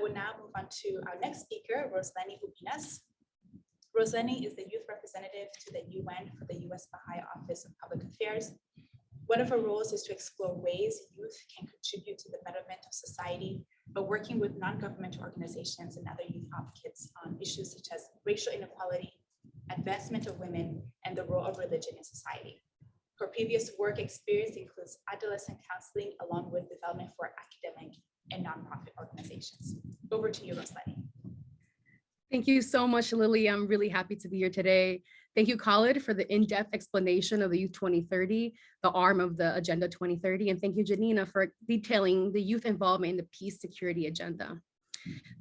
will now move on to our next speaker, Rosaleni Ubinas. Rosaleni is the youth representative to the UN for the US Baha'i Office of Public Affairs. One of her roles is to explore ways youth can contribute to the betterment of society by working with non-governmental organizations and other youth advocates on issues such as racial inequality, advancement of women, and the role of religion in society. Her previous work experience includes adolescent counseling along with development for academic and nonprofit organizations. Over to you, Rosaleni. Thank you so much, Lily. I'm really happy to be here today. Thank you, Khalid, for the in-depth explanation of the Youth 2030, the arm of the Agenda 2030. And thank you, Janina, for detailing the youth involvement in the peace security agenda.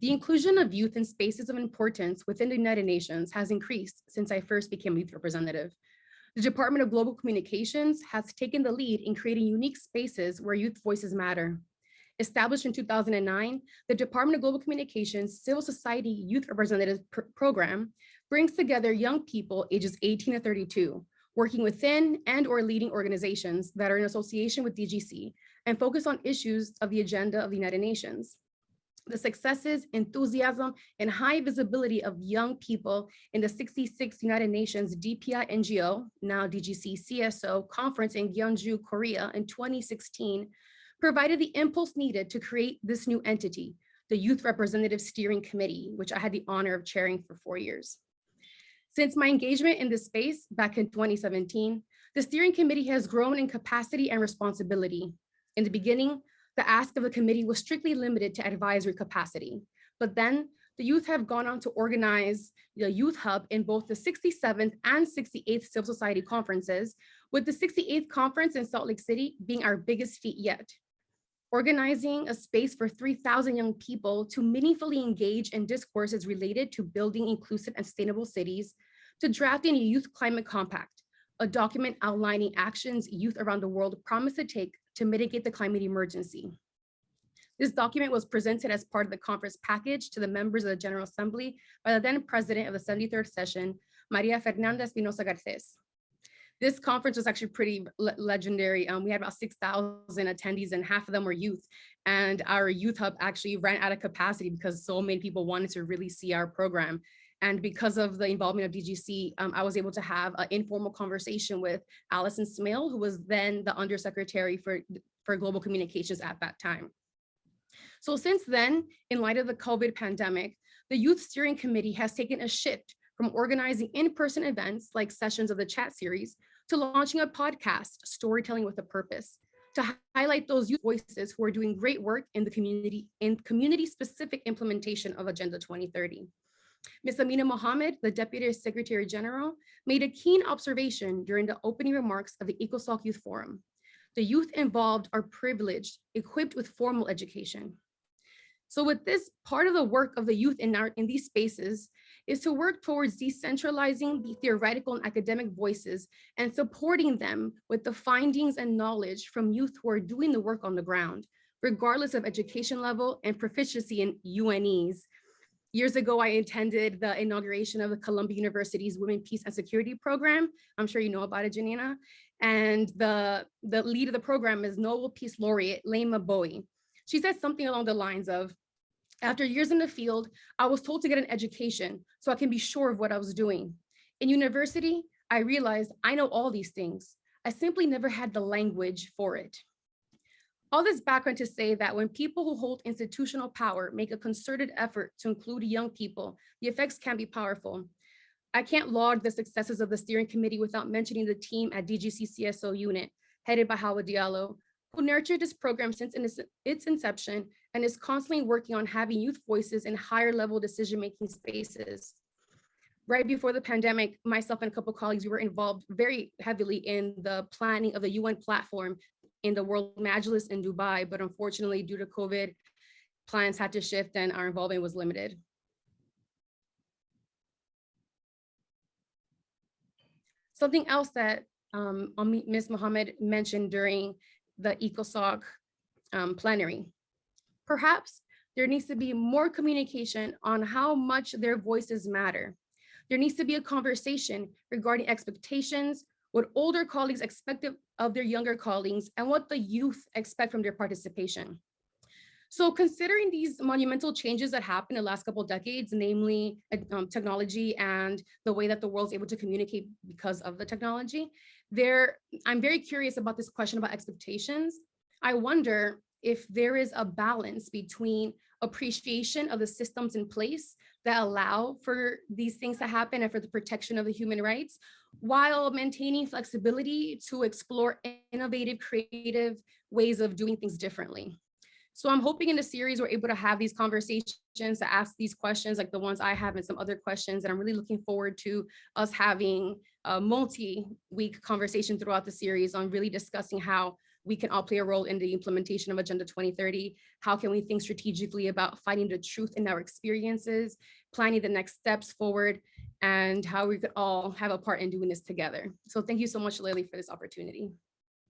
The inclusion of youth in spaces of importance within the United Nations has increased since I first became youth representative. The Department of Global Communications has taken the lead in creating unique spaces where youth voices matter. Established in 2009, the Department of Global Communications Civil Society Youth Representative Pr Program brings together young people ages 18 to 32, working within and or leading organizations that are in association with DGC and focus on issues of the agenda of the United Nations. The successes, enthusiasm, and high visibility of young people in the 66th United Nations DPI NGO, now DGC CSO conference in Gyeongju, Korea in 2016 provided the impulse needed to create this new entity, the Youth Representative Steering Committee, which I had the honor of chairing for four years. Since my engagement in this space back in 2017, the steering committee has grown in capacity and responsibility. In the beginning, the ask of the committee was strictly limited to advisory capacity, but then the youth have gone on to organize the Youth Hub in both the 67th and 68th Civil Society conferences, with the 68th conference in Salt Lake City being our biggest feat yet organizing a space for 3,000 young people to meaningfully engage in discourses related to building inclusive and sustainable cities, to drafting a youth climate compact, a document outlining actions youth around the world promise to take to mitigate the climate emergency. This document was presented as part of the conference package to the members of the General Assembly by the then president of the 73rd session, Maria Fernanda Espinosa Garces. This conference was actually pretty le legendary. Um, we had about 6,000 attendees and half of them were youth. And our youth hub actually ran out of capacity because so many people wanted to really see our program. And because of the involvement of DGC, um, I was able to have an informal conversation with Allison Smale, who was then the undersecretary for, for global communications at that time. So since then, in light of the COVID pandemic, the Youth Steering Committee has taken a shift from organizing in-person events like sessions of the chat series to launching a podcast, Storytelling with a Purpose, to highlight those youth voices who are doing great work in the community in community-specific implementation of Agenda 2030. Ms. Amina Mohammed, the Deputy Secretary General, made a keen observation during the opening remarks of the ECOSOC Youth Forum. The youth involved are privileged, equipped with formal education. So with this, part of the work of the youth in, our, in these spaces is to work towards decentralizing the theoretical and academic voices and supporting them with the findings and knowledge from youth who are doing the work on the ground, regardless of education level and proficiency in UNese. Years ago, I attended the inauguration of the Columbia University's Women, Peace and Security Program. I'm sure you know about it, Janina. And the, the lead of the program is Nobel Peace Laureate, Leymah Gbowee. She said something along the lines of, after years in the field, I was told to get an education so I can be sure of what I was doing. In university, I realized I know all these things. I simply never had the language for it. All this background to say that when people who hold institutional power make a concerted effort to include young people, the effects can be powerful. I can't laud the successes of the steering committee without mentioning the team at DGCCSO unit, headed by Hawa Diallo, who nurtured this program since its inception and is constantly working on having youth voices in higher level decision-making spaces. Right before the pandemic, myself and a couple colleagues, we were involved very heavily in the planning of the UN platform in the World Majlis in Dubai, but unfortunately due to COVID, plans had to shift and our involvement was limited. Something else that um, Ms. Mohammed mentioned during the ECOSOC um, plenary. Perhaps there needs to be more communication on how much their voices matter. There needs to be a conversation regarding expectations, what older colleagues expect of their younger colleagues, and what the youth expect from their participation. So considering these monumental changes that happened in the last couple of decades, namely uh, um, technology and the way that the world's able to communicate because of the technology, there, I'm very curious about this question about expectations. I wonder if there is a balance between appreciation of the systems in place that allow for these things to happen and for the protection of the human rights, while maintaining flexibility to explore innovative, creative ways of doing things differently. So I'm hoping in the series, we're able to have these conversations to ask these questions like the ones I have and some other questions. And I'm really looking forward to us having a multi-week conversation throughout the series on really discussing how we can all play a role in the implementation of Agenda 2030. How can we think strategically about finding the truth in our experiences, planning the next steps forward, and how we could all have a part in doing this together. So thank you so much, Lily, for this opportunity.